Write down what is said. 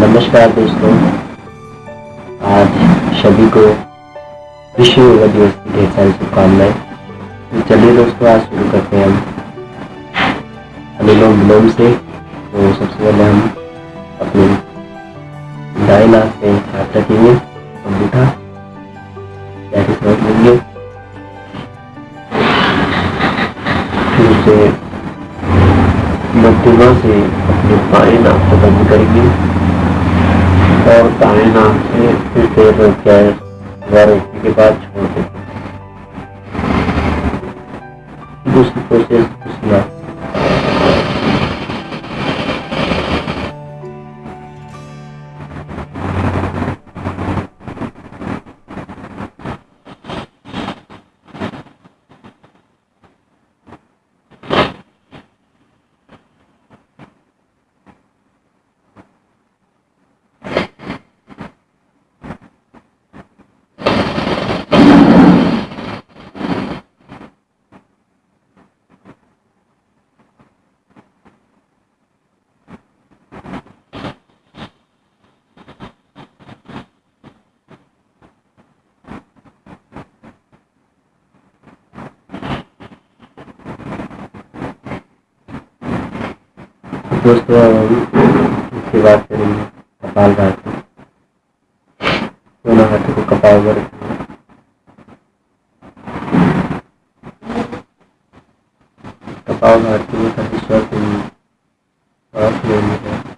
नमस्कार दोस्तों। आज सभी को विश्व योगा दिवस की ढेर सारी शुभकामनाएँ। तो चलिए दोस्तों, आज शुरू करते हैं हम। अनुलोम विलोम से तो सबसे पहले हम अपने दाएँ नाक पे हाथ रखेंगे। उसे मध्यमा से अपने बाएँ नाक को बंद करेंगे और दाएँ नाक से फिर देर रोक जाए और रोकने के बाद छोड़ देंगे। दूसरी प्रोसेस दूसरी आप दोस्तों अब हम इसके बाद करेंगे कपाल भाती दोनों हाथों को कपाल में कपाल भाती में काफ़ी श्वास लेंगे सांस लेंगे